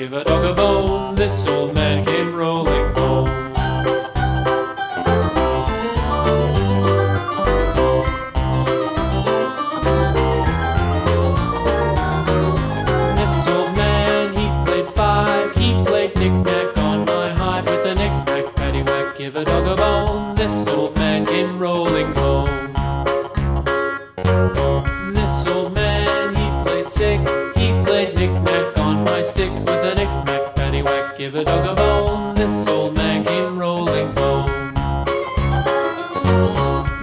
Give a dog a bone, listen. give a dog a bone, this old man came rolling home.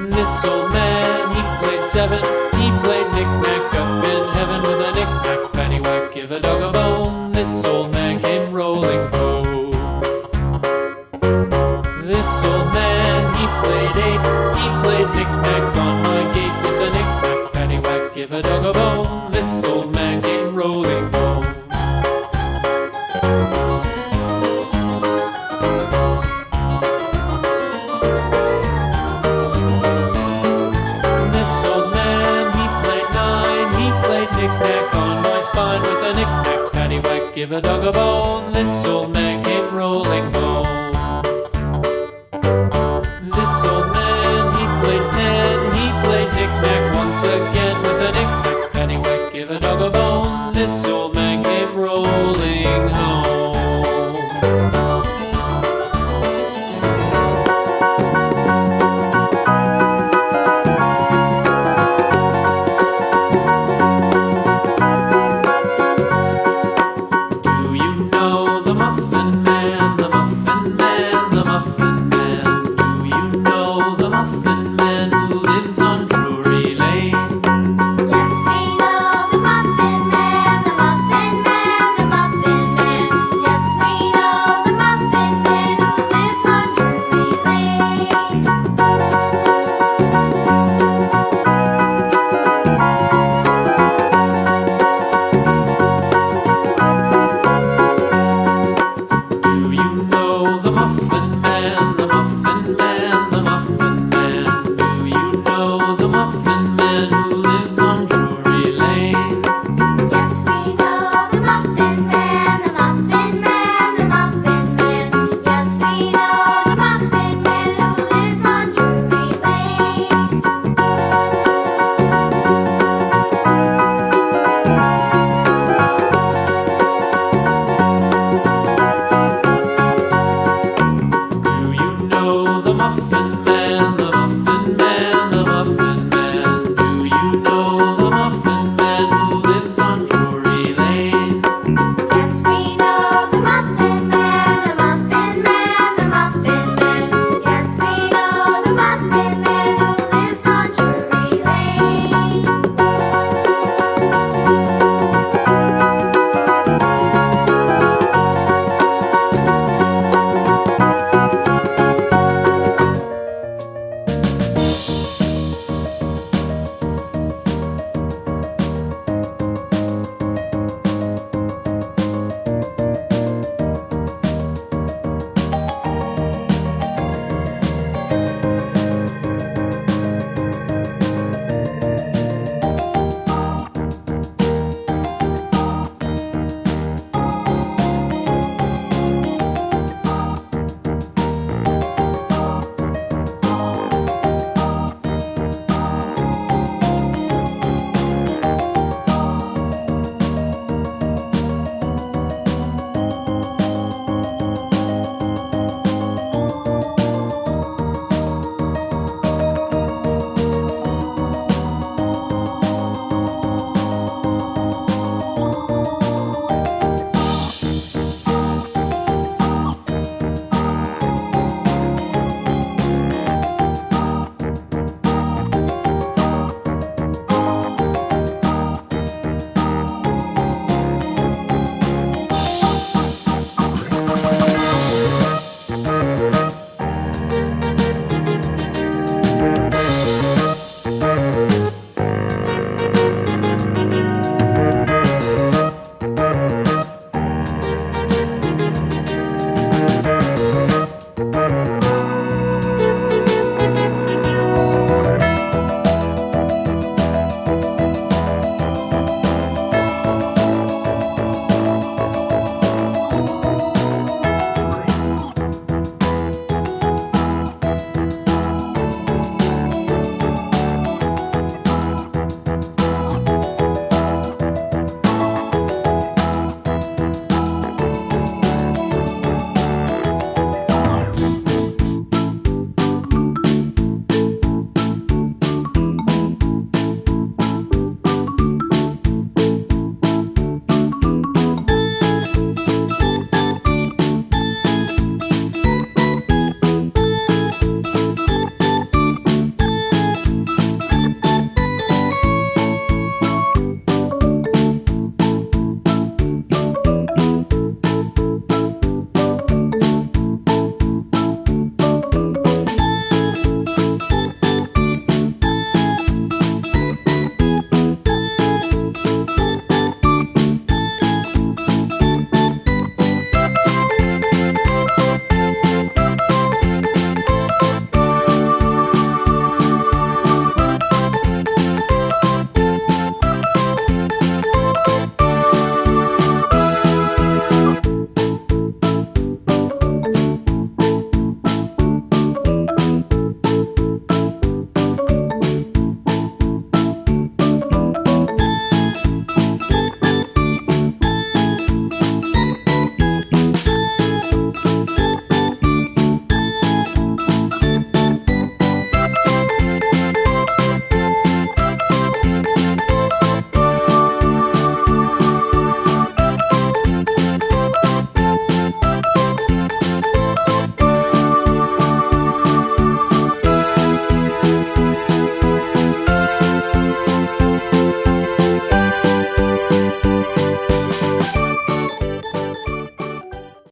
This old man, he played seven, he played knick-knack up in heaven with a knick-knack pennywhack. give a dog a bone, this old man came rolling home. This old man, he played eight, he played knick-knack on my gate with a knick-knack pennywhack. give a dog a bone, this old man came rolling home. Give a dog a bone, This old man.